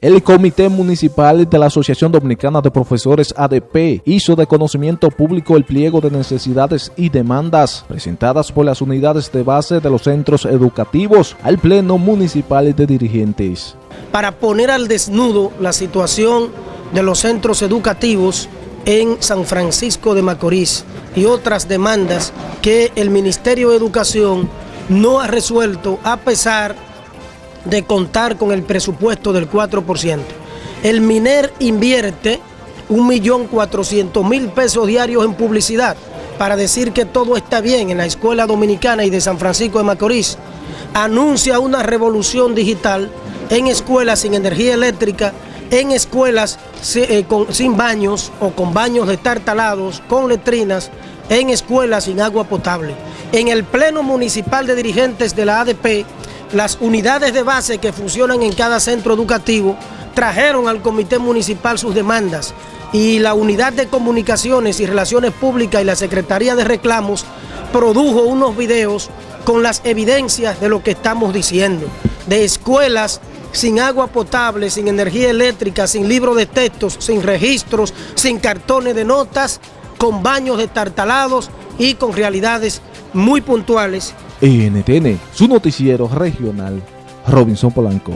El Comité Municipal de la Asociación Dominicana de Profesores ADP hizo de conocimiento público el pliego de necesidades y demandas presentadas por las unidades de base de los centros educativos al Pleno Municipal de Dirigentes. Para poner al desnudo la situación de los centros educativos en San Francisco de Macorís y otras demandas que el Ministerio de Educación no ha resuelto a pesar de de contar con el presupuesto del 4%. El MINER invierte 1.400.000 pesos diarios en publicidad para decir que todo está bien en la Escuela Dominicana y de San Francisco de Macorís. Anuncia una revolución digital en escuelas sin energía eléctrica, en escuelas eh, sin baños o con baños destartalados, con letrinas, en escuelas sin agua potable. En el Pleno Municipal de Dirigentes de la ADP las unidades de base que funcionan en cada centro educativo trajeron al comité municipal sus demandas y la unidad de comunicaciones y relaciones públicas y la Secretaría de Reclamos produjo unos videos con las evidencias de lo que estamos diciendo, de escuelas sin agua potable, sin energía eléctrica, sin libro de textos, sin registros, sin cartones de notas, con baños destartalados y con realidades muy puntuales NTN, su noticiero regional, Robinson Polanco.